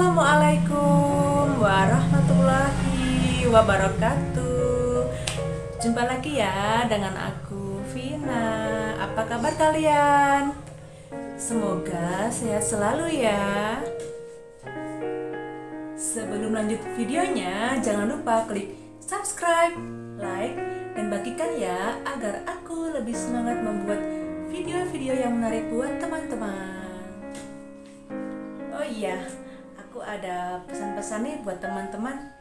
Assalamualaikum warahmatullahi wabarakatuh. Jumpa lagi ya dengan aku Vina. Apa kabar kalian? Semoga sehat selalu ya. Sebelum lanjut videonya jangan lupa klik subscribe, like, dan bagikan ya Agar aku lebih semangat membuat video-video yang menarik buat teman-teman. Oh iya, ada pesan-pesan nih buat teman-teman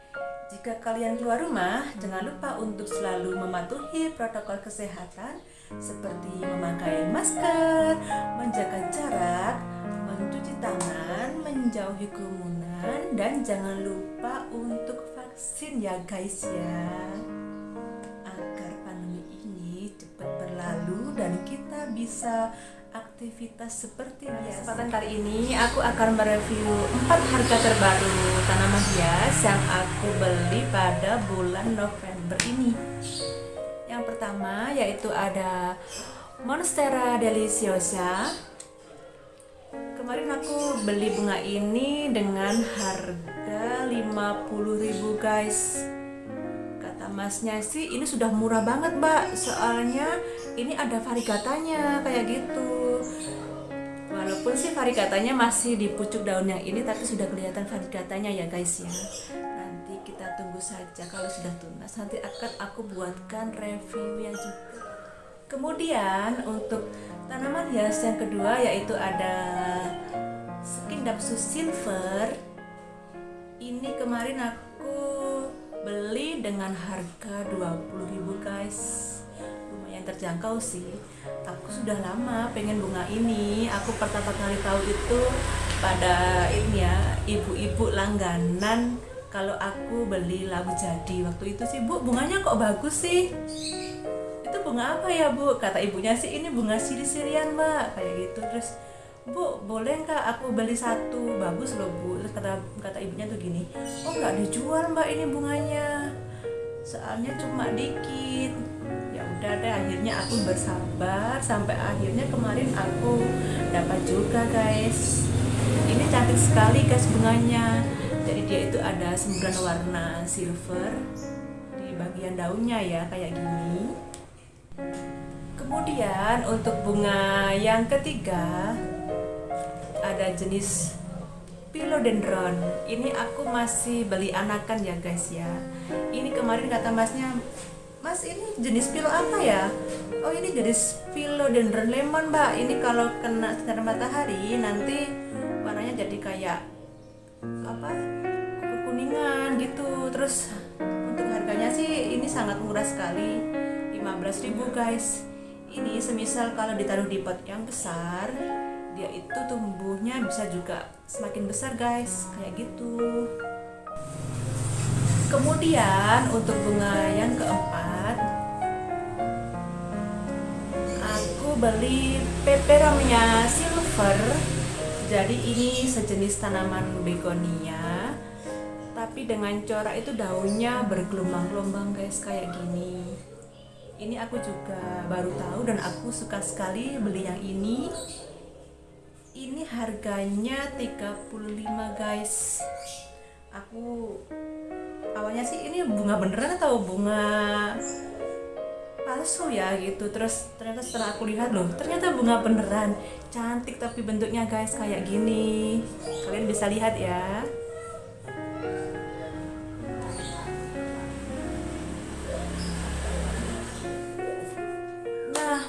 jika kalian keluar rumah, jangan lupa untuk selalu mematuhi protokol kesehatan seperti memakai masker, menjaga jarak, mencuci tangan, menjauhi kerumunan, dan jangan lupa untuk vaksin ya guys ya. Agar pandemi ini cepat berlalu dan kita bisa aktivitas seperti biasa. Kesempatan kali ini aku akan mereview 4 harga terbaru tanaman hias yang aku beli pada bulan November ini. Yang pertama yaitu ada Monstera deliciosa. Kemarin aku beli bunga ini dengan harga 50.000 guys masnya sih ini sudah murah banget mbak soalnya ini ada varigatanya kayak gitu walaupun sih varigatanya masih di pucuk daun yang ini tapi sudah kelihatan varigatanya ya guys ya. Nanti kita tunggu saja kalau sudah tunas. Nanti akan aku buatkan review yang juga. Kemudian untuk tanaman hias yang kedua yaitu ada skin dapsus silver. Ini kemarin aku beli dengan harga 20.000 guys lumayan terjangkau sih. Aku sudah lama pengen bunga ini. Aku pertama kali tahu itu pada ini ya ibu-ibu langganan. Kalau aku beli labu jadi waktu itu sih bu bunganya kok bagus sih? Itu bunga apa ya bu? Kata ibunya sih ini bunga siri-sirian mbak. Kayak gitu. Terus bu boleh nggak aku beli satu? Bagus loh bu. Terus kata kata ibunya tuh gini oh nggak dijual mbak ini bunganya. Soalnya cuma dikit akhirnya aku bersabar sampai akhirnya kemarin aku dapat juga guys. Ini cantik sekali guys bunganya. Jadi dia itu ada sembilan warna silver di bagian daunnya ya kayak gini. Kemudian untuk bunga yang ketiga ada jenis philodendron. Ini aku masih beli anakan ya guys ya. Ini kemarin kata masnya mas ini jenis pilo apa ya? Oh ini jenis philodendron lemon mbak. Ini kalau kena sinar matahari nanti warnanya jadi kayak apa kekuningan gitu. Terus untuk harganya sih ini sangat murah sekali 15.000 guys. Ini semisal kalau ditaruh di pot yang besar dia itu tumbuhnya bisa juga semakin besar guys. Kayak gitu kemudian untuk bunga yang keempat aku beli peperomia silver. Jadi ini sejenis tanaman begonia tapi dengan corak itu daunnya bergelombang-gelombang guys kayak gini. Ini aku juga baru tahu dan aku suka sekali beli yang ini. Ini harganya 35 guys. Aku awalnya sih ini bunga beneran atau bunga palsu ya gitu. Terus ternyata setelah aku lihat loh ternyata bunga beneran. Cantik tapi bentuknya guys kayak gini. Kalian bisa lihat ya.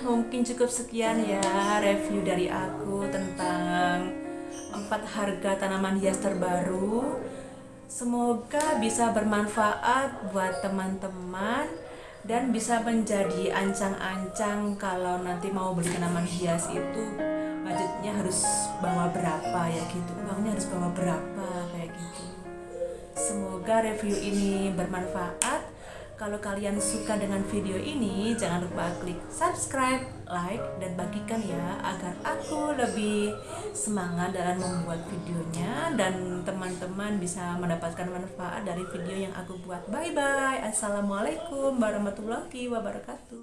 Mungkin cukup sekian ya review dari aku tentang empat harga tanaman hias terbaru. Semoga bisa bermanfaat buat teman-teman dan bisa menjadi ancang-ancang kalau nanti mau beli tanaman hias itu budgetnya harus bawa berapa ya gitu. Uangnya harus bawa berapa kayak gitu. Semoga review ini bermanfaat kalau kalian suka dengan video ini, jangan lupa klik subscribe, like, dan bagikan ya agar aku lebih semangat dalam membuat videonya dan teman-teman bisa mendapatkan manfaat dari video yang aku buat. Bye bye. Assalamualaikum warahmatullahi wabarakatuh.